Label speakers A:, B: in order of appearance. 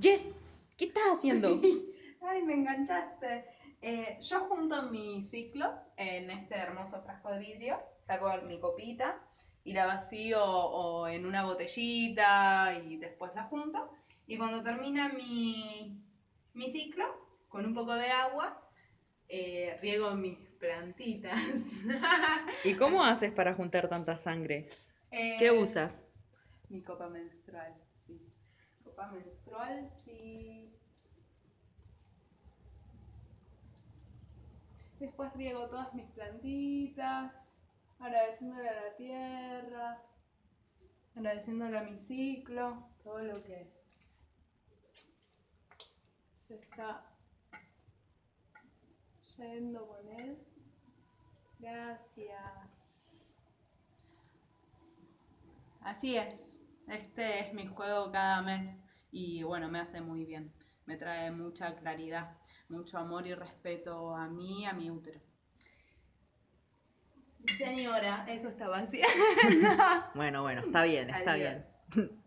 A: Jess, ¿qué estás haciendo?
B: Ay, me enganchaste. Eh, yo junto mi ciclo en este hermoso frasco de vidrio, saco mi copita y la vacío o en una botellita y después la junto. Y cuando termina mi, mi ciclo, con un poco de agua, eh, riego mis plantitas.
A: ¿Y cómo haces para juntar tanta sangre?
B: Eh,
A: ¿Qué usas?
B: Mi copa menstrual, sí. Copa menstrual, sí. Después riego todas mis plantitas, agradeciéndole a la tierra, agradeciéndole a mi ciclo, todo lo que se está yendo con él. Gracias. Así es. Este es mi juego cada mes y bueno, me hace muy bien. Me trae mucha claridad, mucho amor y respeto a mí, a mi útero. Señora, eso está vacía.
A: Bueno, bueno, está bien, está
B: Adiós.
A: bien.